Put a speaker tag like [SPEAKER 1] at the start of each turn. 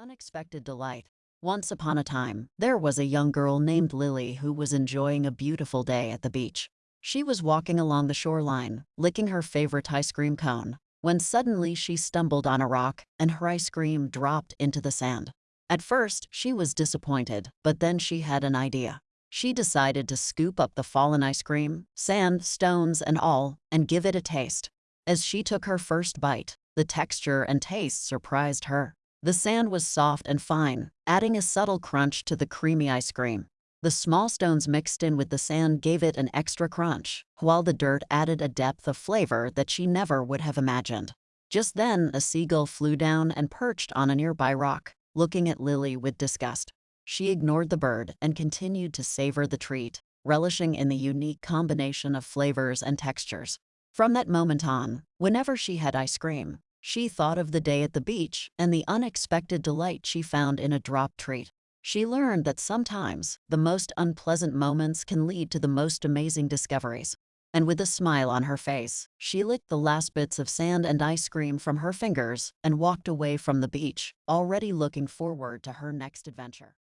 [SPEAKER 1] unexpected delight. Once upon a time, there was a young girl named Lily who was enjoying a beautiful day at the beach. She was walking along the shoreline, licking her favorite ice cream cone, when suddenly she stumbled on a rock and her ice cream dropped into the sand. At first, she was disappointed, but then she had an idea. She decided to scoop up the fallen ice cream, sand, stones, and all, and give it a taste. As she took her first bite, the texture and taste surprised her. The sand was soft and fine, adding a subtle crunch to the creamy ice cream. The small stones mixed in with the sand gave it an extra crunch, while the dirt added a depth of flavor that she never would have imagined. Just then, a seagull flew down and perched on a nearby rock, looking at Lily with disgust. She ignored the bird and continued to savor the treat, relishing in the unique combination of flavors and textures. From that moment on, whenever she had ice cream, she thought of the day at the beach and the unexpected delight she found in a drop treat. She learned that sometimes the most unpleasant moments can lead to the most amazing discoveries. And with a smile on her face, she licked the last bits of sand and ice cream from her fingers and walked away from the beach, already looking forward to her next adventure.